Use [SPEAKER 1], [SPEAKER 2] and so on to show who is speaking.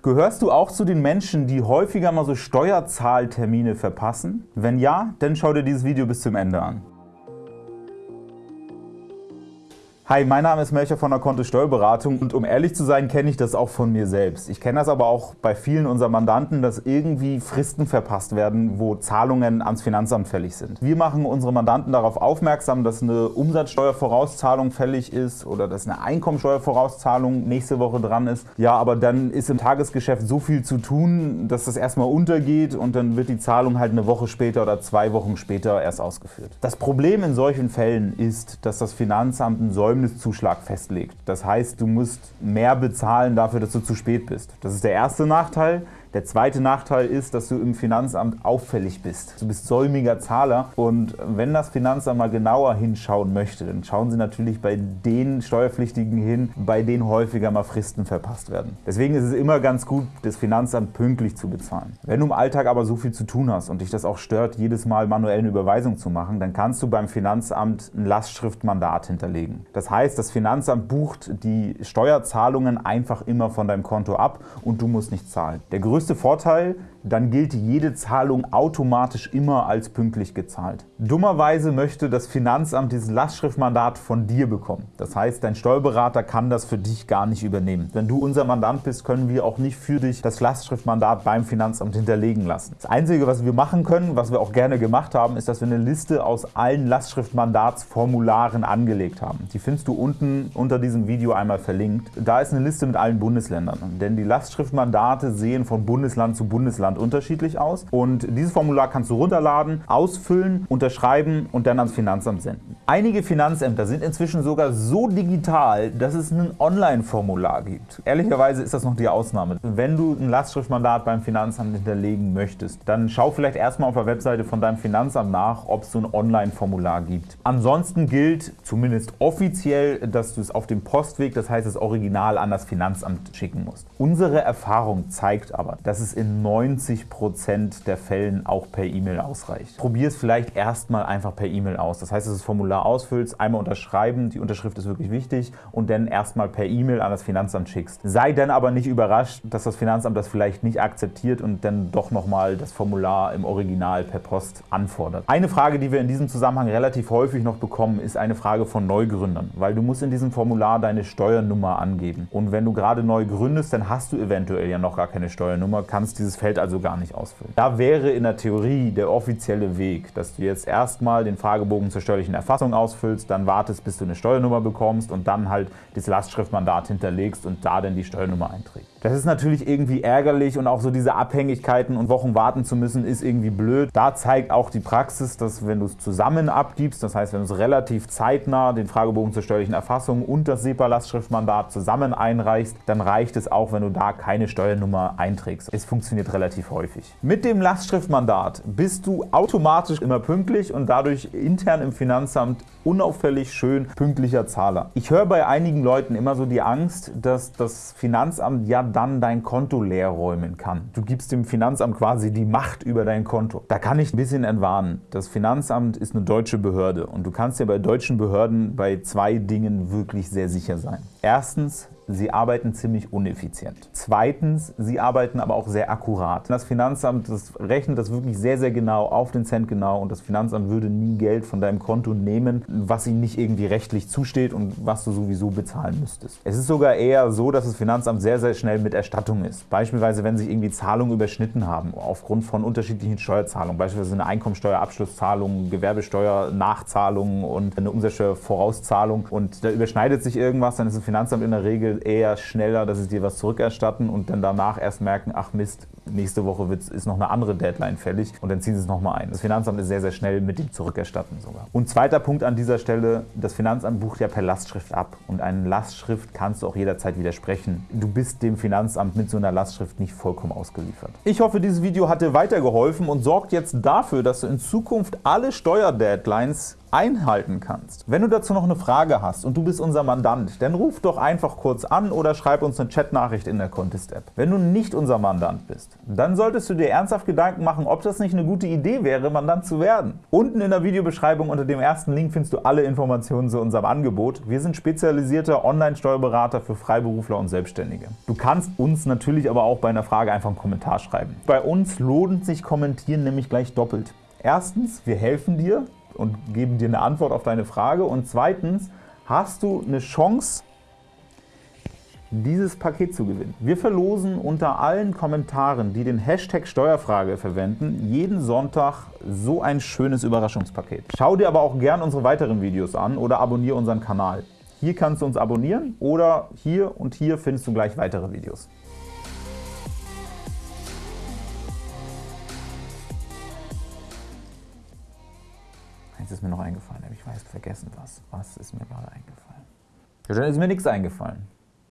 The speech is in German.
[SPEAKER 1] Gehörst du auch zu den Menschen, die häufiger mal so Steuerzahltermine verpassen? Wenn ja, dann schau dir dieses Video bis zum Ende an. Hi, mein Name ist Melcher von der Konto Steuerberatung und um ehrlich zu sein, kenne ich das auch von mir selbst. Ich kenne das aber auch bei vielen unserer Mandanten, dass irgendwie Fristen verpasst werden, wo Zahlungen ans Finanzamt fällig sind. Wir machen unsere Mandanten darauf aufmerksam, dass eine Umsatzsteuervorauszahlung fällig ist oder dass eine Einkommensteuervorauszahlung nächste Woche dran ist. Ja, aber dann ist im Tagesgeschäft so viel zu tun, dass das erstmal untergeht und dann wird die Zahlung halt eine Woche später oder zwei Wochen später erst ausgeführt. Das Problem in solchen Fällen ist, dass das Finanzamt ein Säumnis Vermögenszuschlag festlegt. Das heißt, du musst mehr bezahlen dafür, dass du zu spät bist. Das ist der erste Nachteil. Der zweite Nachteil ist, dass du im Finanzamt auffällig bist. Du bist säumiger Zahler und wenn das Finanzamt mal genauer hinschauen möchte, dann schauen sie natürlich bei den Steuerpflichtigen hin, bei denen häufiger mal Fristen verpasst werden. Deswegen ist es immer ganz gut, das Finanzamt pünktlich zu bezahlen. Wenn du im Alltag aber so viel zu tun hast und dich das auch stört, jedes Mal manuell eine Überweisung zu machen, dann kannst du beim Finanzamt ein Lastschriftmandat hinterlegen. Das heißt, das Finanzamt bucht die Steuerzahlungen einfach immer von deinem Konto ab und du musst nicht zahlen. Der größte Vorteil, dann gilt jede Zahlung automatisch immer als pünktlich gezahlt. Dummerweise möchte das Finanzamt dieses Lastschriftmandat von dir bekommen. Das heißt, dein Steuerberater kann das für dich gar nicht übernehmen. Wenn du unser Mandant bist, können wir auch nicht für dich das Lastschriftmandat beim Finanzamt hinterlegen lassen. Das Einzige, was wir machen können, was wir auch gerne gemacht haben, ist, dass wir eine Liste aus allen Lastschriftmandatsformularen angelegt haben. Die findest du unten unter diesem Video einmal verlinkt. Da ist eine Liste mit allen Bundesländern, denn die Lastschriftmandate sehen von Bundesland zu Bundesland unterschiedlich aus. Und dieses Formular kannst du runterladen, ausfüllen, unterschreiben und dann ans Finanzamt senden. Einige Finanzämter sind inzwischen sogar so digital, dass es ein Online-Formular gibt. Ehrlicherweise ist das noch die Ausnahme. Wenn du ein Lastschriftmandat beim Finanzamt hinterlegen möchtest, dann schau vielleicht erstmal auf der Webseite von deinem Finanzamt nach, ob es so ein Online-Formular gibt. Ansonsten gilt zumindest offiziell, dass du es auf dem Postweg, das heißt das Original, an das Finanzamt schicken musst. Unsere Erfahrung zeigt aber, dass es in 90 90% der Fällen auch per E-Mail ausreicht. Probier es vielleicht erstmal einfach per E-Mail aus. Das heißt, dass du das Formular ausfüllst, einmal unterschreiben, die Unterschrift ist wirklich wichtig und dann erstmal per E-Mail an das Finanzamt schickst. Sei dann aber nicht überrascht, dass das Finanzamt das vielleicht nicht akzeptiert und dann doch nochmal das Formular im Original per Post anfordert. Eine Frage, die wir in diesem Zusammenhang relativ häufig noch bekommen, ist eine Frage von Neugründern, weil du musst in diesem Formular deine Steuernummer angeben. Und wenn du gerade neu gründest, dann hast du eventuell ja noch gar keine Steuernummer, kannst dieses Feld also gar nicht ausfüllen. Da wäre in der Theorie der offizielle Weg, dass du jetzt erstmal den Fragebogen zur steuerlichen Erfassung ausfüllst, dann wartest, bis du eine Steuernummer bekommst und dann halt das Lastschriftmandat hinterlegst und da dann die Steuernummer einträgst. Das ist natürlich irgendwie ärgerlich und auch so diese Abhängigkeiten und Wochen warten zu müssen, ist irgendwie blöd. Da zeigt auch die Praxis, dass wenn du es zusammen abgibst, das heißt, wenn du es relativ zeitnah den Fragebogen zur steuerlichen Erfassung und das SEPA-Lastschriftmandat zusammen einreichst, dann reicht es auch, wenn du da keine Steuernummer einträgst. Es funktioniert relativ häufig. Mit dem Lastschriftmandat bist du automatisch immer pünktlich und dadurch intern im Finanzamt unauffällig schön pünktlicher Zahler. Ich höre bei einigen Leuten immer so die Angst, dass das Finanzamt ja dann dein Konto leer räumen kann. Du gibst dem Finanzamt quasi die Macht über dein Konto. Da kann ich ein bisschen entwarnen. Das Finanzamt ist eine deutsche Behörde und du kannst dir bei deutschen Behörden bei zwei Dingen wirklich sehr sicher sein. Erstens, Sie arbeiten ziemlich uneffizient. Zweitens, Sie arbeiten aber auch sehr akkurat. Das Finanzamt das rechnet das wirklich sehr, sehr genau, auf den Cent genau und das Finanzamt würde nie Geld von deinem Konto nehmen, was ihnen nicht irgendwie rechtlich zusteht und was du sowieso bezahlen müsstest. Es ist sogar eher so, dass das Finanzamt sehr, sehr schnell mit Erstattung ist. Beispielsweise, wenn sich irgendwie Zahlungen überschnitten haben, aufgrund von unterschiedlichen Steuerzahlungen, beispielsweise eine Einkommensteuerabschlusszahlung, Gewerbesteuer-Nachzahlung und eine Umsatzsteuervorauszahlung und da überschneidet sich irgendwas, dann ist das Finanzamt in der Regel eher schneller, dass sie dir was zurückerstatten und dann danach erst merken, ach Mist, nächste Woche ist noch eine andere Deadline fällig und dann ziehen sie es nochmal ein. Das Finanzamt ist sehr, sehr schnell mit dem Zurückerstatten sogar. Und zweiter Punkt an dieser Stelle, das Finanzamt bucht ja per Lastschrift ab und eine Lastschrift kannst du auch jederzeit widersprechen. Du bist dem Finanzamt mit so einer Lastschrift nicht vollkommen ausgeliefert. Ich hoffe, dieses Video hat dir weitergeholfen und sorgt jetzt dafür, dass du in Zukunft alle Steuerdeadlines einhalten kannst. Wenn du dazu noch eine Frage hast und du bist unser Mandant, dann ruf doch einfach kurz an oder schreib uns eine Chatnachricht in der Contest-App. Wenn du nicht unser Mandant bist, dann solltest du dir ernsthaft Gedanken machen, ob das nicht eine gute Idee wäre, Mandant zu werden. Unten in der Videobeschreibung unter dem ersten Link findest du alle Informationen zu unserem Angebot. Wir sind spezialisierte Online-Steuerberater für Freiberufler und Selbstständige. Du kannst uns natürlich aber auch bei einer Frage einfach einen Kommentar schreiben. Bei uns lohnt sich Kommentieren nämlich gleich doppelt. Erstens, wir helfen dir und geben dir eine Antwort auf deine Frage und zweitens hast du eine Chance, dieses Paket zu gewinnen. Wir verlosen unter allen Kommentaren, die den Hashtag Steuerfrage verwenden, jeden Sonntag so ein schönes Überraschungspaket. Schau dir aber auch gern unsere weiteren Videos an oder abonniere unseren Kanal. Hier kannst du uns abonnieren oder hier und hier findest du gleich weitere Videos. Eins ist mir noch eingefallen, aber ich weiß vergessen was. Was ist mir gerade eingefallen? Ja, ist mir nichts eingefallen.